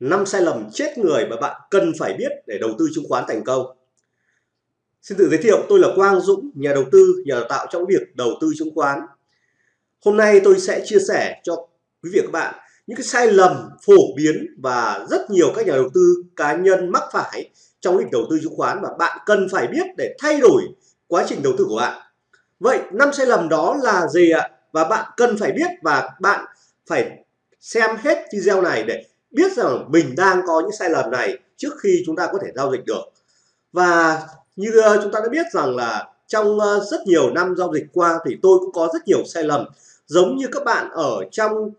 năm sai lầm chết người mà bạn cần phải biết để đầu tư chứng khoán thành công. Xin tự giới thiệu, tôi là Quang Dũng, nhà đầu tư, nhà đào tạo trong việc đầu tư chứng khoán. Hôm nay tôi sẽ chia sẻ cho quý vị và các bạn những cái sai lầm phổ biến và rất nhiều các nhà đầu tư cá nhân mắc phải trong lĩnh đầu tư chứng khoán mà bạn cần phải biết để thay đổi quá trình đầu tư của bạn. Vậy năm sai lầm đó là gì ạ? Và bạn cần phải biết và bạn phải xem hết video này để biết rằng mình đang có những sai lầm này trước khi chúng ta có thể giao dịch được. Và như ờ, chúng ta đã biết rằng là trong ờ, rất nhiều năm giao dịch qua thì tôi cũng có rất nhiều sai lầm, giống như các bạn ở trong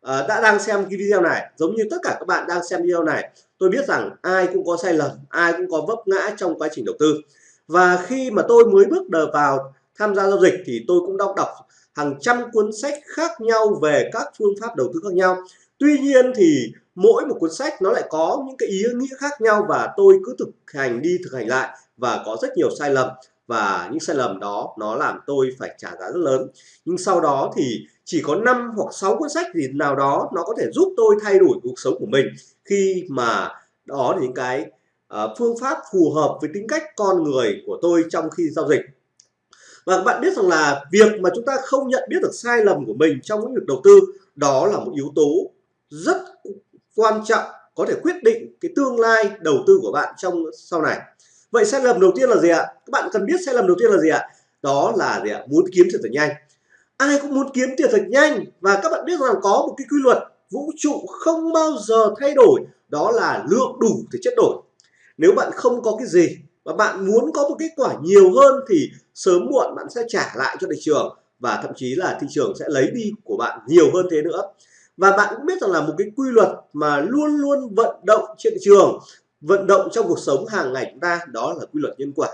ờ, đã đang xem cái video này, giống như tất cả các bạn đang xem video này, tôi biết rằng ai cũng có sai lầm, ai cũng có vấp ngã trong quá trình đầu tư. Và khi mà tôi mới bước đầu vào tham gia giao dịch thì tôi cũng đọc đọc hàng trăm cuốn sách khác nhau về các phương pháp đầu tư khác nhau tuy nhiên thì mỗi một cuốn sách nó lại có những cái ý nghĩa khác nhau và tôi cứ thực hành đi thực hành lại và có rất nhiều sai lầm. Và những sai lầm đó nó làm tôi phải trả giá rất lớn. Nhưng sau đó thì chỉ có 5 hoặc 6 cuốn sách gì nào đó nó có thể giúp tôi thay đổi cuộc sống của mình. Khi mà đó là những cái uh, phương pháp phù hợp với tính cách con người của tôi trong khi giao dịch. Và các bạn biết rằng là việc mà chúng ta không nhận biết được sai lầm của mình trong lĩnh vực đầu tư đó là một yếu tố rất quan trọng có thể quyết định cái tương lai đầu tư của bạn trong sau này. Vậy sai lầm đầu tiên là gì ạ? Các bạn cần biết sai lầm đầu tiên là gì ạ? Đó là gì ạ? Muốn kiếm tiền thật nhanh. Ai cũng muốn kiếm tiền thật nhanh và các bạn biết rằng có một cái quy luật vũ trụ không bao giờ thay đổi, đó là lượng đủ thì chất đổi. Nếu bạn không có cái gì và bạn muốn có một kết quả nhiều hơn thì sớm muộn bạn sẽ trả lại cho thị trường và thậm chí là thị trường sẽ lấy đi của bạn nhiều hơn thế nữa và bạn cũng biết rằng là một cái quy luật mà luôn luôn vận động trên thị trường, vận động trong cuộc sống hàng ngày chúng ta, đó là quy luật nhân quả.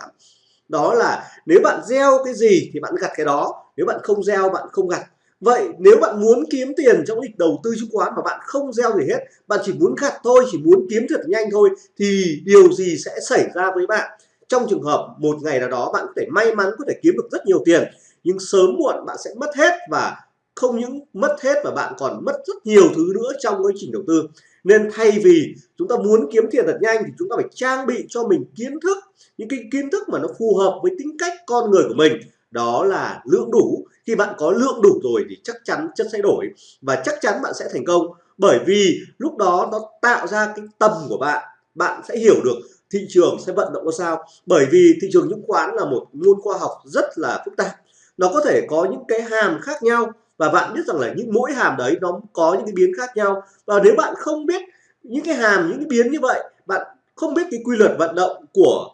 Đó là nếu bạn gieo cái gì thì bạn gặt cái đó, nếu bạn không gieo, bạn không gặt. Vậy nếu bạn muốn kiếm tiền trong lịch đầu tư chứng khoán mà bạn không gieo gì hết, bạn chỉ muốn gặt thôi, chỉ muốn kiếm thật nhanh thôi, thì điều gì sẽ xảy ra với bạn? Trong trường hợp một ngày nào đó, bạn có thể may mắn có thể kiếm được rất nhiều tiền, nhưng sớm muộn bạn sẽ mất hết và không những mất hết mà bạn còn mất rất nhiều thứ nữa trong quá trình đầu tư. Nên thay vì chúng ta muốn kiếm tiền thật nhanh thì chúng ta phải trang bị cho mình kiến thức, những cái kiến thức mà nó phù hợp với tính cách con người của mình. Đó là lượng đủ. Khi bạn có lượng đủ rồi thì chắc chắn chất sẽ đổi và chắc chắn bạn sẽ thành công. Bởi vì lúc đó nó tạo ra cái tầm của bạn bạn sẽ hiểu được thị trường sẽ vận động ra sao. Bởi vì thị trường chứng khoán là một môn khoa học rất là phức tạp. Nó có thể có những cái hàm khác nhau và bạn biết rằng là những mỗi hàm đấy nó có những cái biến khác nhau. Và nếu bạn không biết những cái hàm những cái biến như vậy bạn không biết cái quy luật vận động của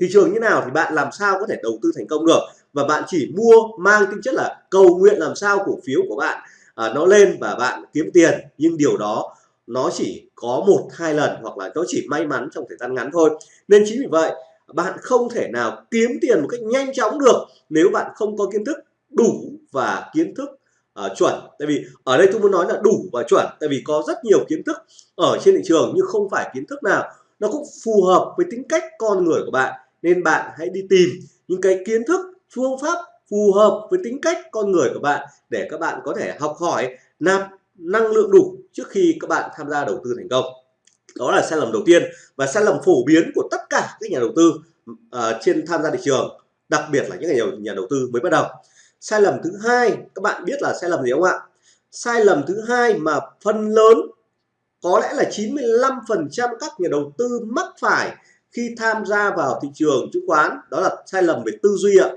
thị trường như nào thì bạn làm sao có thể đầu tư thành công được. Và bạn chỉ mua mang tính chất là cầu nguyện làm sao cổ phiếu của bạn à, nó lên và bạn kiếm tiền. Nhưng điều đó nó chỉ có một hai lần hoặc là nó chỉ may mắn trong thời gian ngắn thôi. Nên chính vì vậy bạn không thể nào kiếm tiền một cách nhanh chóng được nếu bạn không có kiến thức đủ và kiến thức uh, chuẩn. Tại vì ở đây tôi muốn nói là đủ và chuẩn tại vì có rất nhiều kiến thức ở trên thị trường nhưng không phải kiến thức nào nó cũng phù hợp với tính cách con người của bạn. Nên bạn hãy đi tìm những cái kiến thức phương pháp phù hợp với tính cách con người của bạn để các bạn có thể học hỏi nạp năng lượng đủ trước khi các bạn tham gia đầu tư thành công. Đó là sai lầm đầu tiên và sai lầm phổ biến của tất cả các nhà đầu tư uh, trên tham gia thị trường đặc biệt là những nhà, nhà đầu tư mới bắt đầu sai lầm thứ hai, các bạn biết là sai lầm gì không ạ? Sai lầm thứ hai mà phần lớn, có lẽ là 95% các nhà đầu tư mắc phải khi tham gia vào thị trường chứng khoán, đó là sai lầm về tư duy ạ.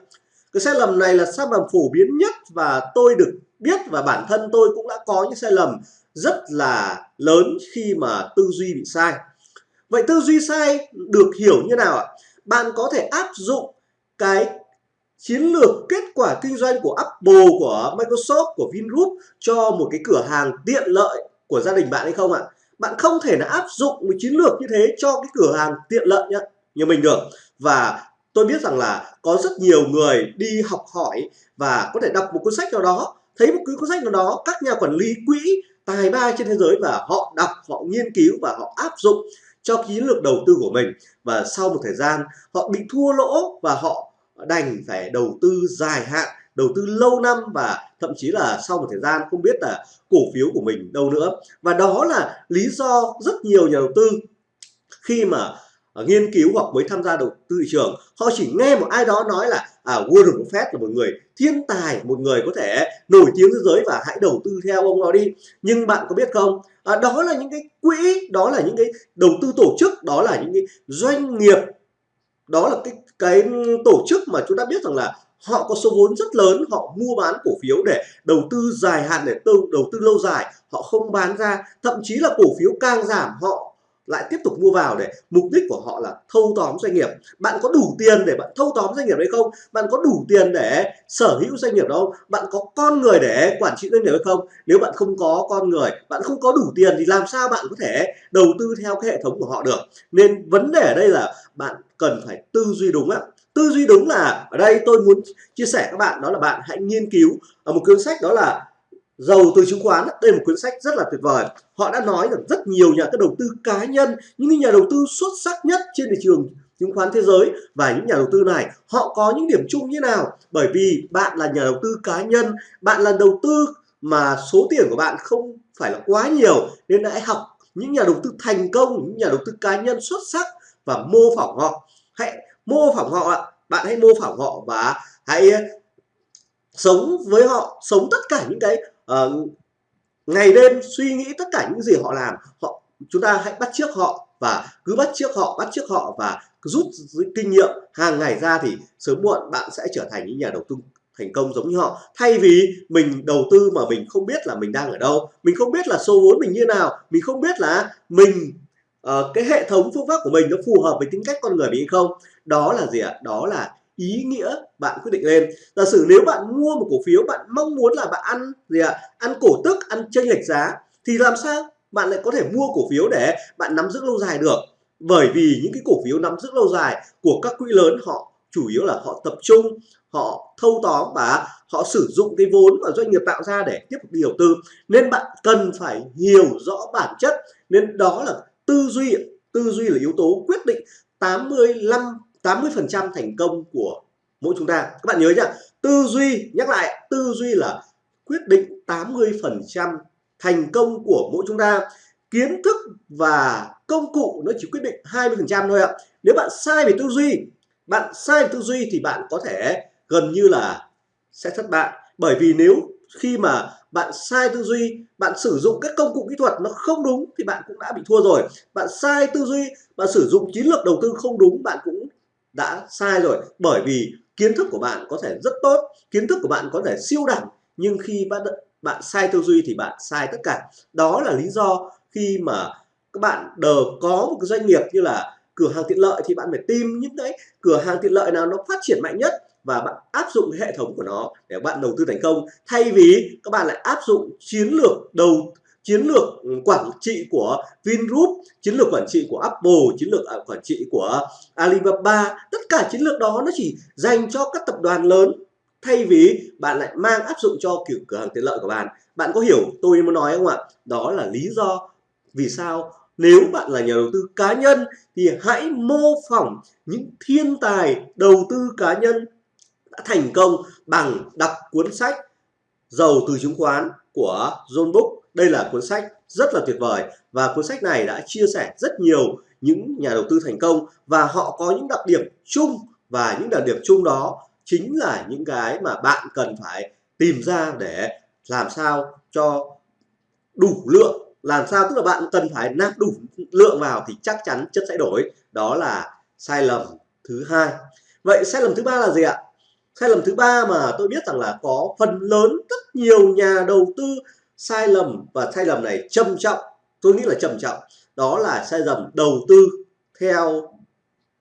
Cái sai lầm này là sai lầm phổ biến nhất và tôi được biết và bản thân tôi cũng đã có những sai lầm rất là lớn khi mà tư duy bị sai. Vậy tư duy sai được hiểu như nào ạ? Bạn có thể áp dụng cái chiến lược kết quả kinh doanh của Apple, của Microsoft, của Vingroup cho một cái cửa hàng tiện lợi của gia đình bạn hay không ạ? Bạn không thể là áp dụng một chiến lược như thế cho cái cửa hàng tiện lợi nhá, như mình được. Và tôi biết rằng là có rất nhiều người đi học hỏi và có thể đọc một cuốn sách nào đó, thấy một cuốn sách nào đó, các nhà quản lý quỹ tài ba trên thế giới và họ đọc, họ nghiên cứu và họ áp dụng cho chiến lược đầu tư của mình và sau một thời gian họ bị thua lỗ và họ đành phải đầu tư dài hạn đầu tư lâu năm và thậm chí là sau một thời gian không biết là cổ phiếu của mình đâu nữa. Và đó là lý do rất nhiều nhà đầu tư khi mà à, nghiên cứu hoặc mới tham gia đầu tư thị trường họ chỉ nghe một ai đó nói là à, Warren Buffett là một người thiên tài một người có thể nổi tiếng thế giới và hãy đầu tư theo ông đó đi. Nhưng bạn có biết không? À, đó là những cái quỹ đó là những cái đầu tư tổ chức đó là những cái doanh nghiệp đó là cái cái tổ chức mà chúng ta biết rằng là họ có số vốn rất lớn, họ mua bán cổ phiếu để đầu tư dài hạn, để tư đầu tư lâu dài, họ không bán ra, thậm chí là cổ phiếu càng giảm, họ lại tiếp tục mua vào để mục đích của họ là thâu tóm doanh nghiệp. Bạn có đủ tiền để bạn thâu tóm doanh nghiệp hay không? Bạn có đủ tiền để sở hữu doanh nghiệp đâu bạn có con người để quản trị doanh nghiệp hay không? Nếu bạn không có con người, bạn không có đủ tiền thì làm sao bạn có thể đầu tư theo cái hệ thống của họ được? Nên vấn đề ở đây là bạn cần phải tư duy đúng ạ. Tư duy đúng là, ở đây tôi muốn chia sẻ các bạn, đó là bạn hãy nghiên cứu ở một cuốn sách đó là giàu từ chứng khoán, đây là một cuốn sách rất là tuyệt vời. Họ đã nói rằng rất nhiều nhà các đầu tư cá nhân, những nhà đầu tư xuất sắc nhất trên thị trường chứng khoán thế giới và những nhà đầu tư này, họ có những điểm chung như nào? Bởi vì bạn là nhà đầu tư cá nhân, bạn là đầu tư mà số tiền của bạn không phải là quá nhiều, nên hãy học những nhà đầu tư thành công, những nhà đầu tư cá nhân xuất sắc và mô phỏng họ. Hãy mô phỏng họ bạn hãy mô phỏng họ và hãy ờ, sống với họ, sống tất cả những cái uh, ngày đêm suy nghĩ tất cả những gì họ làm họ chúng ta hãy bắt chước họ và cứ bắt chước họ bắt chước họ và rút kinh nghiệm hàng ngày ra thì sớm muộn bạn sẽ trở thành những nhà đầu tư thành công giống như họ. Thay vì mình đầu tư mà mình không biết là mình đang ở đâu mình không biết là số vốn mình như nào mình không biết là mình uh, cái hệ thống phương pháp của mình nó phù hợp với tính cách con người mình hay không đó là gì ạ? Đó là ý nghĩa bạn quyết định lên. Giả sử nếu bạn mua một cổ phiếu, bạn mong muốn là bạn ăn gì ạ? Ăn cổ tức, ăn chênh lệch giá, thì làm sao bạn lại có thể mua cổ phiếu để bạn nắm giữ lâu dài được? Bởi vì những cái cổ phiếu nắm giữ lâu dài của các quỹ lớn, họ chủ yếu là họ tập trung, họ thâu tóm và họ sử dụng cái vốn mà doanh nghiệp tạo ra để tiếp tục đi đầu tư. Nên bạn cần phải hiểu rõ bản chất. Nên đó là tư duy tư duy là yếu tố quyết định 85 80% thành công của mỗi chúng ta. Các bạn nhớ nhá, tư duy, nhắc lại, tư duy là quyết định 80% thành công của mỗi chúng ta. Kiến thức và công cụ nó chỉ quyết định 20% thôi ạ. Nếu bạn sai về tư duy, bạn sai về tư duy thì bạn có thể gần như là sẽ thất bại. Bởi vì nếu khi mà bạn sai tư duy, bạn sử dụng các công cụ kỹ thuật nó không đúng thì bạn cũng đã bị thua rồi. Bạn sai tư duy, bạn sử dụng chiến lược đầu tư không đúng, bạn cũng đã sai rồi. Bởi vì kiến thức của bạn có thể rất tốt, kiến thức của bạn có thể siêu đẳng, nhưng khi bạn bạn sai tư duy thì bạn sai tất cả. Đó là lý do khi mà các bạn đờ có một cái doanh nghiệp như là cửa hàng tiện lợi thì bạn phải tìm những cái cửa hàng tiện lợi nào nó phát triển mạnh nhất và bạn áp dụng cái hệ thống của nó để bạn đầu tư thành công. Thay vì các bạn lại áp dụng chiến lược đầu chiến lược quản trị của Vingroup, chiến lược quản trị của Apple, chiến lược à, quản trị của Alibaba, tất cả chiến lược đó nó chỉ dành cho các tập đoàn lớn thay vì bạn lại mang áp dụng cho kiểu cửa hàng tiện lợi của bạn. Bạn có hiểu tôi muốn nói không ạ? Đó là lý do vì sao nếu bạn là nhà đầu tư cá nhân thì hãy mô phỏng những thiên tài đầu tư cá nhân đã thành công bằng đọc cuốn sách giàu từ chứng khoán của John Book đây là cuốn sách rất là tuyệt vời và cuốn sách này đã chia sẻ rất nhiều những nhà đầu tư thành công và họ có những đặc điểm chung và những đặc điểm chung đó chính là những cái mà bạn cần phải tìm ra để làm sao cho đủ lượng. Làm sao tức là bạn cần phải nạp đủ lượng vào thì chắc chắn chất sẽ đổi. Đó là sai lầm thứ hai. Vậy sai lầm thứ ba là gì ạ? Sai lầm thứ ba mà tôi biết rằng là có phần lớn rất nhiều nhà đầu tư sai lầm và sai lầm này trầm trọng. Tôi nghĩ là trầm trọng. Đó là sai lầm đầu tư theo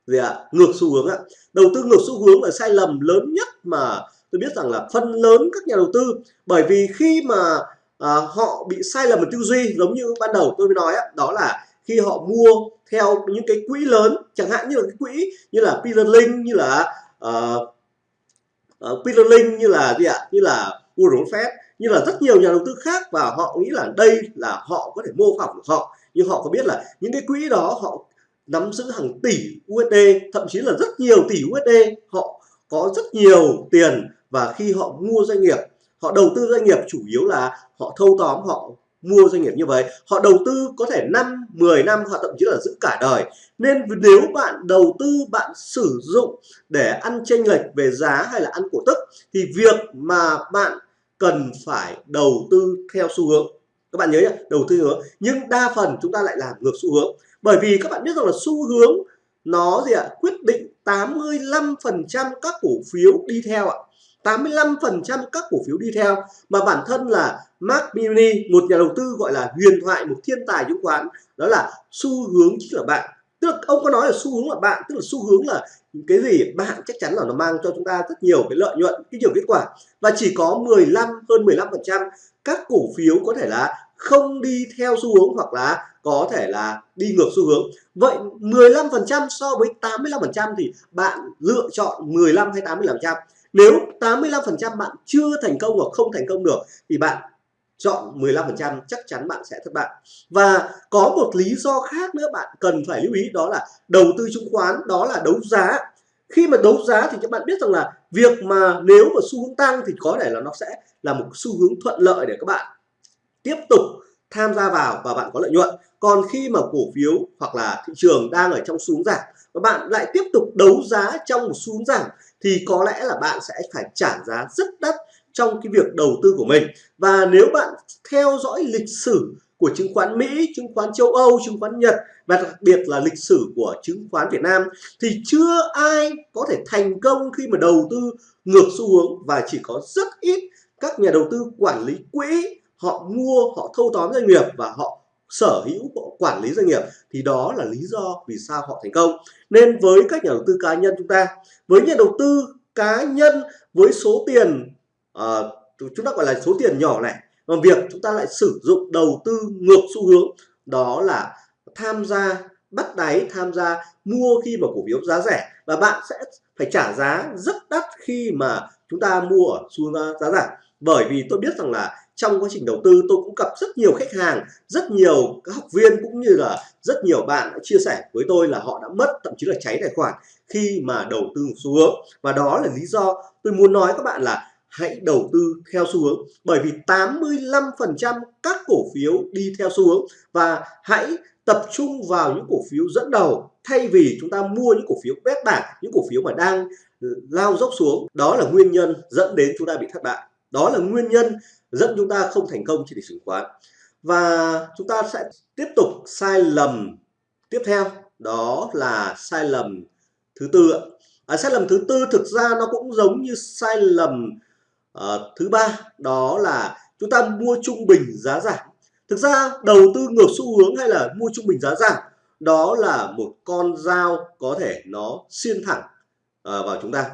gì ạ? Ngược xu hướng ạ. Đầu tư ngược xu hướng là sai lầm lớn nhất mà tôi biết rằng là phần lớn các nhà đầu tư. Bởi vì khi mà à, họ bị sai lầm về tư duy giống như ban đầu tôi mới nói á, đó là khi họ mua theo những cái quỹ lớn chẳng hạn như là cái quỹ như là Peter Link như là uh, uh, Peter Link như là gì ạ? Như là Warren Buffett như là rất nhiều nhà đầu tư khác và họ nghĩ là đây là họ có thể mô phỏng được họ. Nhưng họ có biết là những cái quỹ đó họ nắm giữ hàng tỷ USD thậm chí là rất nhiều tỷ USD họ có rất nhiều tiền và khi họ mua doanh nghiệp, họ đầu tư doanh nghiệp chủ yếu là họ thâu tóm, họ mua doanh nghiệp như vậy. Họ đầu tư có thể 5 10 năm hoặc thậm chí là giữ cả đời. Nên nếu bạn đầu tư, bạn sử dụng để ăn chênh lệch về giá hay là ăn cổ tức, thì việc mà bạn cần phải đầu tư theo xu hướng. Các bạn nhớ nhé đầu tư hướng. Nhưng đa phần chúng ta lại làm ngược xu hướng. Bởi vì các bạn biết rằng là xu hướng nó gì ạ? Quyết định 85% các cổ phiếu đi theo ạ. 85% các cổ phiếu đi theo. Mà bản thân là Mark Mini một nhà đầu tư gọi là huyền thoại, một thiên tài chứng khoán, đó là xu hướng chính là bạn tức là ông có nói là xu hướng là bạn, tức là xu hướng là cái gì? Bạn chắc chắn là nó mang cho chúng ta rất nhiều cái lợi nhuận, cái nhiều kết quả. Và chỉ có 15 hơn 15 phần trăm, các cổ phiếu có thể là không đi theo xu hướng hoặc là có thể là đi ngược xu hướng. Vậy 15 phần trăm so với 85 phần trăm thì bạn lựa chọn 15 hay 85 phần trăm. Nếu 85 phần trăm bạn chưa thành công hoặc không thành công được thì bạn chọn 15% chắc chắn bạn sẽ thất bại. Và có một lý do khác nữa bạn cần phải lưu ý, đó là đầu tư chứng khoán, đó là đấu giá. Khi mà đấu giá thì các bạn biết rằng là việc mà nếu mà xu hướng tăng thì có thể là nó sẽ là một xu hướng thuận lợi để các bạn tiếp tục tham gia vào và bạn có lợi nhuận. Còn khi mà cổ phiếu hoặc là thị trường đang ở trong xu hướng giảm và bạn lại tiếp tục đấu giá trong một xu hướng giảm thì có lẽ là bạn sẽ phải trả giá rất đắt trong cái việc đầu tư của mình. Và nếu bạn theo dõi lịch sử của chứng khoán Mỹ, chứng khoán châu Âu, chứng khoán Nhật và đặc biệt là lịch sử của chứng khoán Việt Nam thì chưa ai có thể thành công khi mà đầu tư ngược xu hướng và chỉ có rất ít các nhà đầu tư quản lý quỹ họ mua họ thâu tóm doanh nghiệp và họ sở hữu họ quản lý doanh nghiệp. Thì đó là lý do vì sao họ thành công. Nên với các nhà đầu tư cá nhân chúng ta với nhà đầu tư cá nhân với số tiền uh, chúng ta gọi là số tiền nhỏ này. Còn việc chúng ta lại sử dụng đầu tư ngược xu hướng đó là tham gia bắt đáy tham gia mua khi mà cổ phiếu giá rẻ. Và bạn sẽ phải trả giá rất đắt khi mà chúng ta mua ở xu hướng giá giảm. Bởi vì tôi biết rằng là trong quá trình đầu tư tôi cũng gặp rất nhiều khách hàng rất nhiều các học viên cũng như là rất nhiều bạn đã chia sẻ với tôi là họ đã mất thậm chí là cháy tài khoản khi mà đầu tư xu hướng. Và đó là lý do tôi muốn nói các bạn là hãy đầu tư theo xu hướng. Bởi vì 85% các cổ phiếu đi theo xu hướng và hãy tập trung vào những cổ phiếu dẫn đầu. Thay vì chúng ta mua những cổ phiếu bét bảng những cổ phiếu mà đang lao dốc xuống đó là nguyên nhân dẫn đến chúng ta bị thất bại. Đó là nguyên nhân dẫn chúng ta không thành công trên thị trường chứng khoán. Và chúng ta sẽ tiếp tục sai lầm tiếp theo đó là sai lầm thứ tư à, sai lầm thứ tư thực ra nó cũng giống như sai lầm à, thứ ba đó là chúng ta mua trung bình giá giảm. Thực ra đầu tư ngược xu hướng hay là mua trung bình giá giảm đó là một con dao có thể nó xuyên thẳng à, vào chúng ta.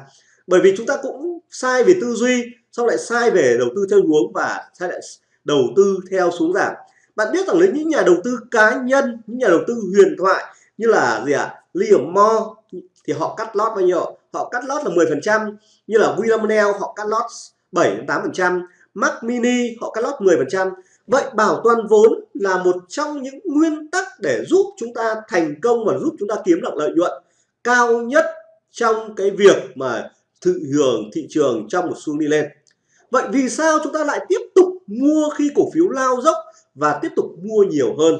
Bởi vì chúng ta cũng sai về tư duy sau lại sai về đầu tư theo hướng và sai lại đầu tư theo xuống giảm. Bạn biết rằng đến những nhà đầu tư cá nhân những nhà đầu tư huyền thoại như là gì ạ? À? Liam Moore thì họ cắt lót bao nhiêu? Họ cắt lót là 10 phần trăm như là William Nell họ cắt lót 7 đến 8 phần trăm, Mac Mini họ cắt lót 10 phần trăm. Vậy bảo toàn vốn là một trong những nguyên tắc để giúp chúng ta thành công và giúp chúng ta kiếm được lợi nhuận cao nhất trong cái việc mà thị hưởng thị trường trong một xu đi lên. Vậy vì sao chúng ta lại tiếp tục mua khi cổ phiếu lao dốc và tiếp tục mua nhiều hơn?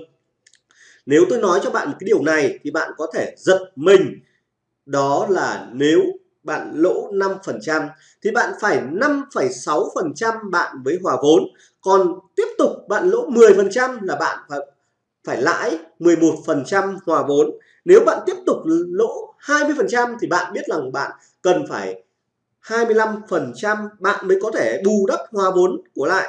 Nếu tôi nói cho bạn một cái điều này thì bạn có thể giật mình. Đó là nếu bạn lỗ 5% thì bạn phải 5,6% bạn với hòa vốn. Còn tiếp tục bạn lỗ 10% là bạn phải phải lãi 11% hòa vốn. Nếu bạn tiếp tục lỗ 20% thì bạn biết rằng bạn cần phải 25% bạn mới có thể bù đắp hòa vốn của lại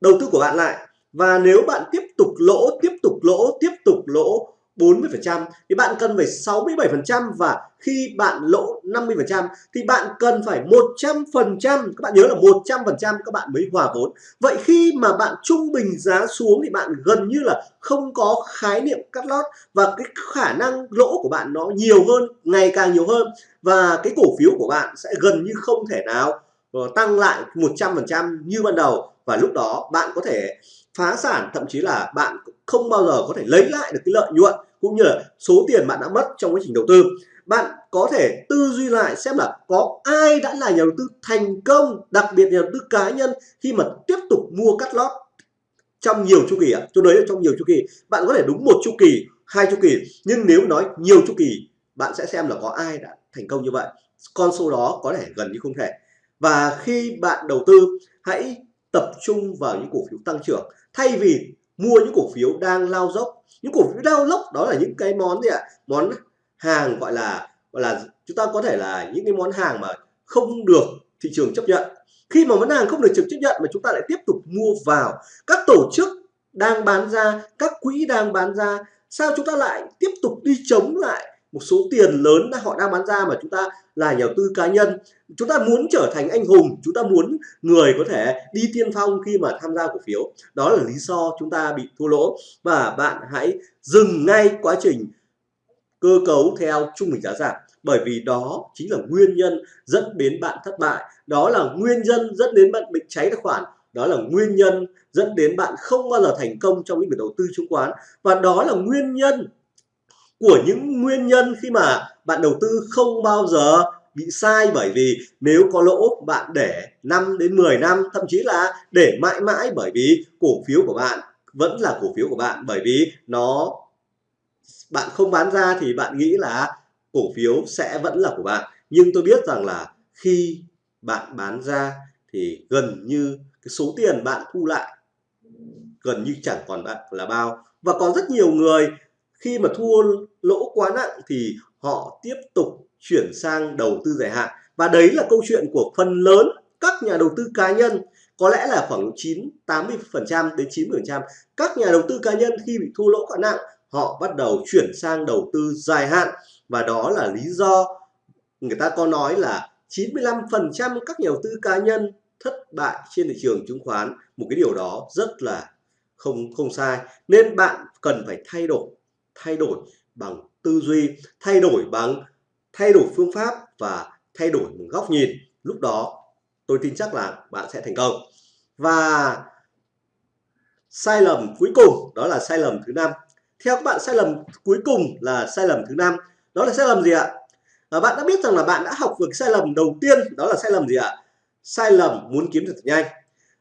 đầu tư của bạn lại. Và nếu bạn tiếp tục lỗ tiếp tục lỗ tiếp tục lỗ 40% thì bạn cần phải 67% và khi bạn lỗ 50% thì bạn cần phải 100% các bạn nhớ là 100% các bạn mới hòa vốn. Vậy khi mà bạn trung bình giá xuống thì bạn gần như là không có khái niệm cắt lót và cái khả năng lỗ của bạn nó nhiều hơn, ngày càng nhiều hơn và cái cổ phiếu của bạn sẽ gần như không thể nào ờ, tăng lại 100% như ban đầu và lúc đó bạn có thể phá sản, thậm chí là bạn không bao giờ có thể lấy lại được cái lợi nhuận cũng như là số tiền bạn đã mất trong quá trình đầu tư. Bạn có thể tư duy lại xem là có ai đã là nhà đầu tư thành công, đặc biệt nhà đầu tư cá nhân khi mà tiếp tục mua cắt lót trong nhiều chu kỳ ạ. Tôi nói là trong nhiều chu kỳ, bạn có thể đúng một chu kỳ, hai chu kỳ, nhưng nếu nói nhiều chu kỳ, bạn sẽ xem là có ai đã thành công như vậy. Con số đó có thể gần như không thể. Và khi bạn đầu tư, hãy tập trung vào những cổ phiếu tăng trưởng. Thay vì mua những cổ phiếu đang lao dốc, những cổ phiếu lao dốc đó là những cái món gì ạ? Món hàng gọi là gọi là chúng ta có thể là những cái món hàng mà không được thị trường chấp nhận. Khi mà món hàng không được trực chấp nhận mà chúng ta lại tiếp tục mua vào, các tổ chức đang bán ra, các quỹ đang bán ra, sao chúng ta lại tiếp tục đi chống lại một số tiền lớn họ đang bán ra mà chúng ta là nhà đầu tư cá nhân. Chúng ta muốn trở thành anh hùng, chúng ta muốn người có thể đi tiên phong khi mà tham gia cổ phiếu. Đó là lý do chúng ta bị thua lỗ. Và bạn hãy dừng ngay quá trình cơ cấu theo trung bình giá giảm, bởi vì đó chính là nguyên nhân dẫn đến bạn thất bại. Đó là nguyên nhân dẫn đến bạn bị cháy tài khoản. Đó là nguyên nhân dẫn đến bạn không bao giờ thành công trong lĩnh vực đầu tư chứng khoán. Và đó là nguyên nhân của những nguyên nhân khi mà bạn đầu tư không bao giờ bị sai. Bởi vì nếu có lỗ, bạn để 5 đến 10 năm, thậm chí là để mãi mãi, bởi vì cổ phiếu của bạn vẫn là cổ phiếu của bạn. Bởi vì nó, bạn không bán ra thì bạn nghĩ là cổ phiếu sẽ vẫn là của bạn. Nhưng tôi biết rằng là khi bạn bán ra thì gần như cái số tiền bạn thu lại gần như chẳng còn bạn là bao. Và có rất nhiều người khi mà thua lỗ quá nặng thì họ tiếp tục chuyển sang đầu tư dài hạn. Và đấy là câu chuyện của phần lớn các nhà đầu tư cá nhân. Có lẽ là khoảng 9 80 phần trăm đến 90 phần trăm các nhà đầu tư cá nhân khi bị thua lỗ quá nặng, họ bắt đầu chuyển sang đầu tư dài hạn. Và đó là lý do người ta có nói là 95 phần trăm các nhà đầu tư cá nhân thất bại trên thị trường chứng khoán. Một cái điều đó rất là không không sai. Nên bạn cần phải thay đổi thay đổi bằng tư duy thay đổi bằng thay đổi phương pháp và thay đổi một góc nhìn. Lúc đó tôi tin chắc là bạn sẽ thành công. Và sai lầm cuối cùng đó là sai lầm thứ năm. Theo các bạn sai lầm cuối cùng là sai lầm thứ năm. Đó là sai lầm gì ạ? À, bạn đã biết rằng là bạn đã học được sai lầm đầu tiên đó là sai lầm gì ạ? Sai lầm muốn kiếm được nhanh.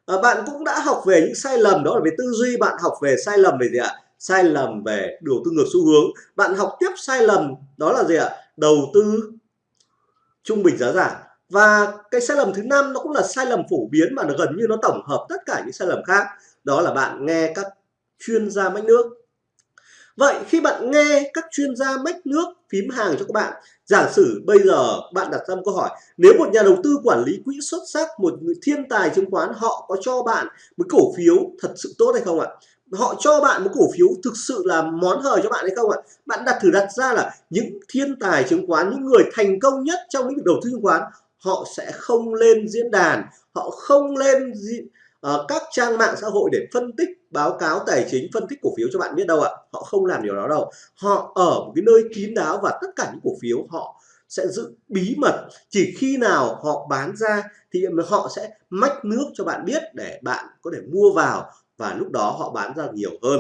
À, bạn cũng đã học về những sai lầm đó là về tư duy bạn học về sai lầm về gì ạ? Sai lầm về đầu tư ngược xu hướng. Bạn học tiếp sai lầm, đó là gì ạ? Đầu tư trung bình giá giảm. Và cái sai lầm thứ năm nó cũng là sai lầm phổ biến mà nó gần như nó tổng hợp tất cả những sai lầm khác. Đó là bạn nghe các chuyên gia mách nước. Vậy khi bạn nghe các chuyên gia mách nước phím hàng cho các bạn, giả sử bây giờ bạn đặt ra một câu hỏi, nếu một nhà đầu tư quản lý quỹ xuất sắc, một thiên tài chứng khoán, họ có cho bạn một cổ phiếu thật sự tốt hay không ạ? Họ cho bạn một cổ phiếu thực sự là món hời cho bạn hay không ạ? Bạn đặt thử đặt ra là những thiên tài chứng khoán những người thành công nhất trong lĩnh vực đầu tư chứng khoán họ sẽ không lên diễn đàn họ không lên uh, các trang mạng xã hội để phân tích báo cáo tài chính phân tích cổ phiếu cho bạn biết đâu ạ. Họ không làm điều đó đâu. Họ ở một cái nơi kín đáo và tất cả những cổ phiếu họ sẽ giữ bí mật. Chỉ khi nào họ bán ra thì họ sẽ mách nước cho bạn biết để bạn có thể mua vào và lúc đó họ bán ra nhiều hơn.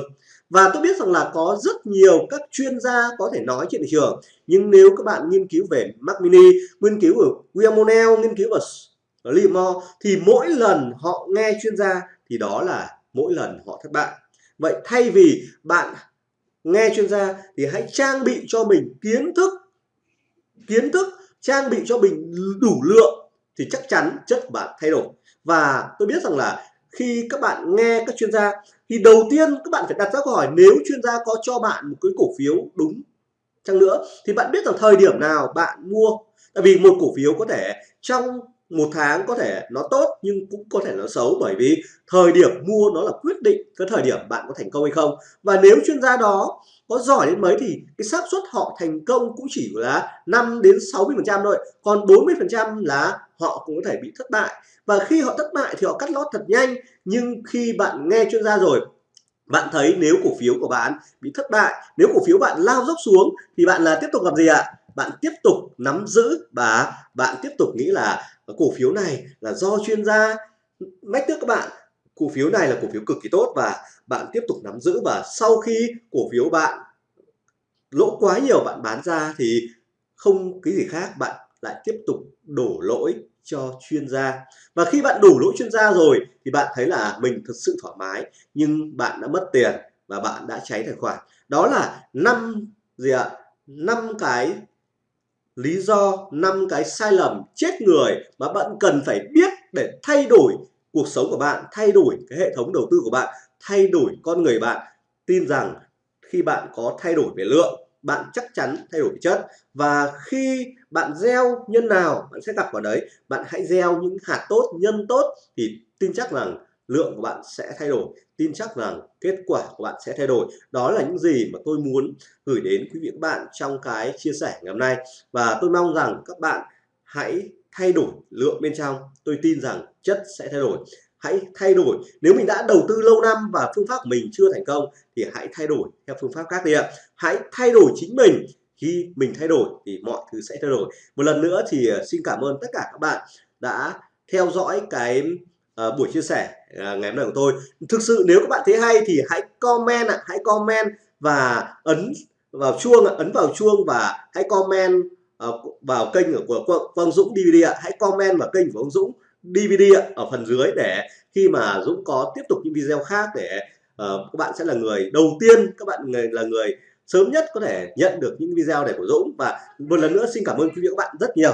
Và tôi biết rằng là có rất nhiều các chuyên gia có thể nói trên thị trường nhưng nếu các bạn nghiên cứu về Mac Mini, nghiên cứu ở William O'Neill nghiên cứu ở Limor thì mỗi lần họ nghe chuyên gia thì đó là mỗi lần họ thất bại. Vậy thay vì bạn nghe chuyên gia thì hãy trang bị cho mình kiến thức kiến thức trang bị cho mình đủ lượng thì chắc chắn chất bạn thay đổi. Và tôi biết rằng là khi các bạn nghe các chuyên gia, thì đầu tiên các bạn phải đặt ra câu hỏi, nếu chuyên gia có cho bạn một cái cổ phiếu đúng chăng nữa, thì bạn biết rằng thời điểm nào bạn mua. Tại vì một cổ phiếu có thể trong một tháng có thể nó tốt nhưng cũng có thể nó xấu bởi vì thời điểm mua nó là quyết định cái thời điểm bạn có thành công hay không. Và nếu chuyên gia đó có giỏi đến mấy thì cái xác suất họ thành công cũng chỉ là 5 đến 60 phần trăm thôi, còn 40 phần trăm là họ cũng có thể bị thất bại. Và khi họ thất bại thì họ cắt lót thật nhanh, nhưng khi bạn nghe chuyên gia rồi, bạn thấy nếu cổ phiếu của bạn bị thất bại, nếu cổ phiếu bạn lao dốc xuống thì bạn là tiếp tục làm gì ạ? Bạn tiếp tục nắm giữ và bạn tiếp tục nghĩ là cổ phiếu này là do chuyên gia mách thức các bạn. Cổ phiếu này là cổ phiếu cực kỳ tốt và bạn tiếp tục nắm giữ và sau khi cổ phiếu bạn lỗ quá nhiều, bạn bán ra thì không cái gì khác, bạn lại tiếp tục đổ lỗi cho chuyên gia. Và khi bạn đổ lỗi chuyên gia rồi thì bạn thấy là mình thực sự thoải mái, nhưng bạn đã mất tiền và bạn đã cháy tài khoản. Đó là năm gì ạ? Năm cái lý do năm cái sai lầm chết người mà bạn cần phải biết để thay đổi cuộc sống của bạn, thay đổi cái hệ thống đầu tư của bạn, thay đổi con người bạn. Tin rằng khi bạn có thay đổi về lượng, bạn chắc chắn thay đổi chất. Và khi bạn gieo nhân nào, bạn sẽ gặp vào đấy. Bạn hãy gieo những hạt tốt, nhân tốt thì tin chắc rằng lượng của bạn sẽ thay đổi. Tin chắc rằng kết quả của bạn sẽ thay đổi. Đó là những gì mà tôi muốn gửi đến quý vị các bạn trong cái chia sẻ ngày hôm nay. Và tôi mong rằng các bạn hãy thay đổi lượng bên trong. Tôi tin rằng chất sẽ thay đổi. Hãy thay đổi. Nếu mình đã đầu tư lâu năm và phương pháp của mình chưa thành công thì hãy thay đổi theo phương pháp khác đi ạ. Hãy thay đổi chính mình. Khi mình thay đổi thì mọi thứ sẽ thay đổi. Một lần nữa thì ờ, xin cảm ơn tất cả các bạn đã theo dõi cái uh, buổi chia sẻ uh, ngày hôm nay của tôi. Thực sự nếu các bạn thấy hay thì hãy comment ạ hãy comment và ấn vào chuông ấn vào chuông và hãy comment uh, vào kênh của Quang Dũng DVD ạ. Hãy comment vào kênh của ông Dũng DVD ở phần dưới để khi mà Dũng có tiếp tục những video khác để uh, các bạn sẽ là người đầu tiên các bạn người là người sớm nhất có thể nhận được những video này của Dũng. Và một lần nữa xin cảm ơn quý vị các bạn rất nhiều.